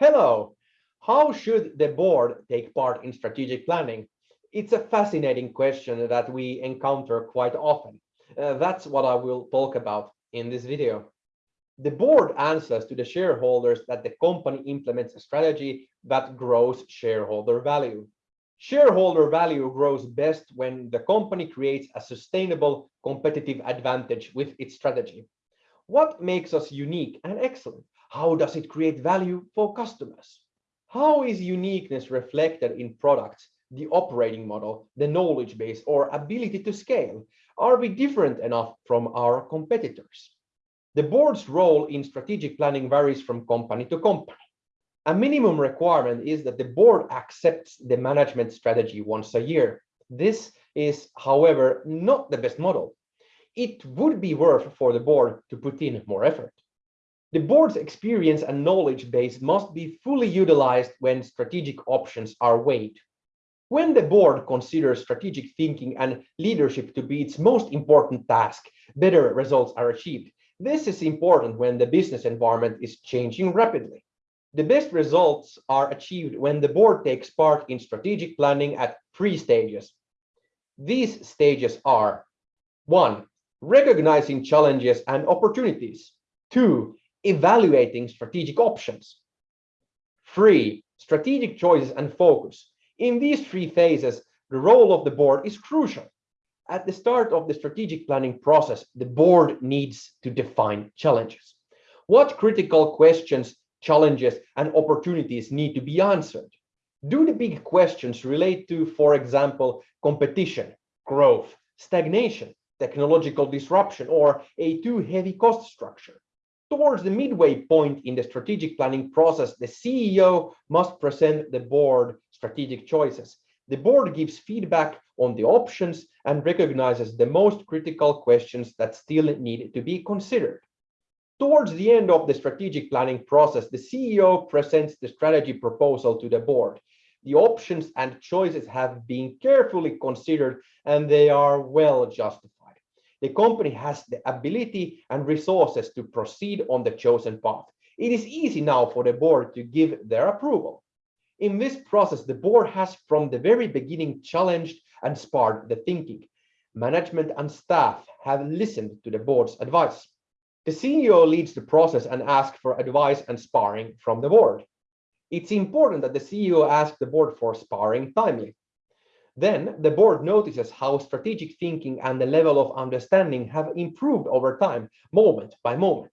Hello. How should the board take part in strategic planning? It's a fascinating question that we encounter quite often. Uh, that's what I will talk about in this video. The board answers to the shareholders that the company implements a strategy that grows shareholder value. Shareholder value grows best when the company creates a sustainable competitive advantage with its strategy. What makes us unique and excellent? How does it create value for customers? How is uniqueness reflected in products, the operating model, the knowledge base, or ability to scale? Are we different enough from our competitors? The board's role in strategic planning varies from company to company. A minimum requirement is that the board accepts the management strategy once a year. This is, however, not the best model. It would be worth for the board to put in more effort. The board's experience and knowledge base must be fully utilized when strategic options are weighed. When the board considers strategic thinking and leadership to be its most important task, better results are achieved. This is important when the business environment is changing rapidly. The best results are achieved when the board takes part in strategic planning at three stages. These stages are one, recognizing challenges and opportunities. Two, evaluating strategic options. Three, strategic choices and focus. In these three phases, the role of the board is crucial. At the start of the strategic planning process, the board needs to define challenges. What critical questions, challenges, and opportunities need to be answered? Do the big questions relate to, for example, competition, growth, stagnation, technological disruption, or a too heavy cost structure? Towards the midway point in the strategic planning process, the CEO must present the board strategic choices. The board gives feedback on the options and recognizes the most critical questions that still need to be considered. Towards the end of the strategic planning process, the CEO presents the strategy proposal to the board. The options and choices have been carefully considered and they are well justified the company has the ability and resources to proceed on the chosen path. It is easy now for the board to give their approval. In this process, the board has from the very beginning challenged and sparred the thinking. Management and staff have listened to the board's advice. The CEO leads the process and asks for advice and sparring from the board. It's important that the CEO asks the board for sparring timely. Then the board notices how strategic thinking and the level of understanding have improved over time, moment by moment.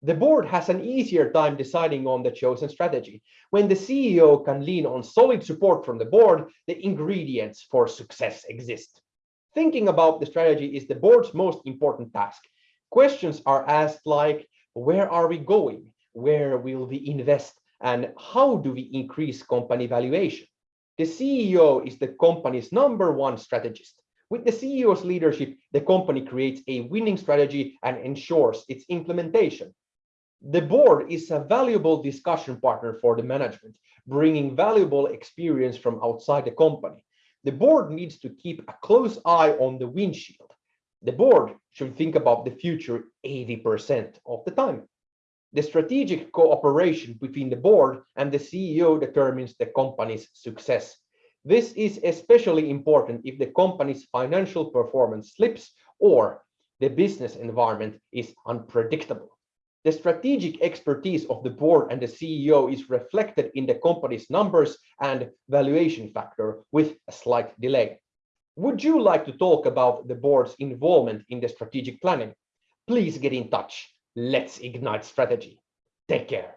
The board has an easier time deciding on the chosen strategy. When the CEO can lean on solid support from the board, the ingredients for success exist. Thinking about the strategy is the board's most important task. Questions are asked like, where are we going? Where will we invest? And how do we increase company valuation? The CEO is the company's number one strategist. With the CEO's leadership, the company creates a winning strategy and ensures its implementation. The board is a valuable discussion partner for the management, bringing valuable experience from outside the company. The board needs to keep a close eye on the windshield. The board should think about the future 80% of the time. The strategic cooperation between the board and the CEO determines the company's success. This is especially important if the company's financial performance slips or the business environment is unpredictable. The strategic expertise of the board and the CEO is reflected in the company's numbers and valuation factor with a slight delay. Would you like to talk about the board's involvement in the strategic planning? Please get in touch let's ignite strategy. Take care.